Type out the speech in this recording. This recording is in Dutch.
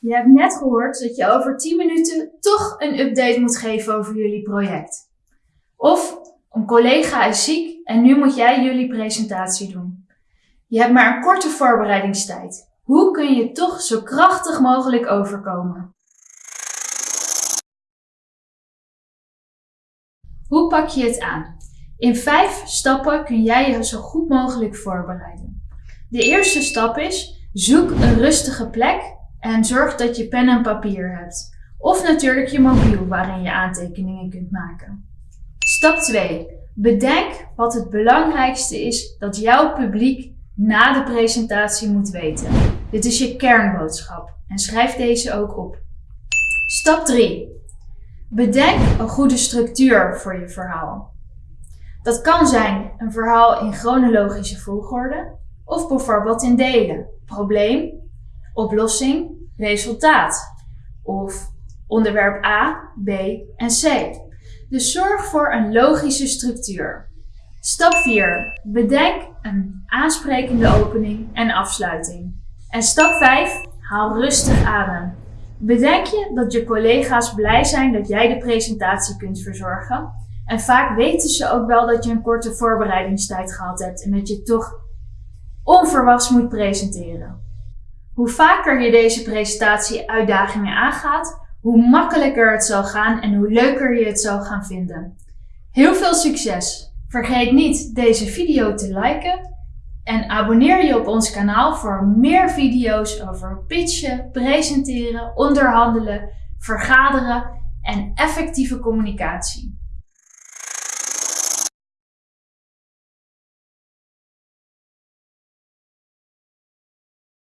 Je hebt net gehoord dat je over 10 minuten toch een update moet geven over jullie project. Of een collega is ziek en nu moet jij jullie presentatie doen. Je hebt maar een korte voorbereidingstijd. Hoe kun je toch zo krachtig mogelijk overkomen? Hoe pak je het aan? In vijf stappen kun jij je zo goed mogelijk voorbereiden. De eerste stap is: zoek een rustige plek en zorg dat je pen en papier hebt. Of natuurlijk je mobiel waarin je aantekeningen kunt maken. Stap 2. Bedenk wat het belangrijkste is dat jouw publiek na de presentatie moet weten. Dit is je kernboodschap en schrijf deze ook op. Stap 3. Bedenk een goede structuur voor je verhaal. Dat kan zijn een verhaal in chronologische volgorde of bijvoorbeeld in delen. Probleem, oplossing, resultaat. Of onderwerp A, B en C. Dus zorg voor een logische structuur. Stap 4. Bedenk een aansprekende opening en afsluiting. En stap 5. Haal rustig adem. Bedenk je dat je collega's blij zijn dat jij de presentatie kunt verzorgen. En vaak weten ze ook wel dat je een korte voorbereidingstijd gehad hebt en dat je toch onverwachts moet presenteren. Hoe vaker je deze presentatie uitdagingen aangaat, hoe makkelijker het zal gaan en hoe leuker je het zal gaan vinden. Heel veel succes! Vergeet niet deze video te liken en abonneer je op ons kanaal voor meer video's over pitchen, presenteren, onderhandelen, vergaderen en effectieve communicatie.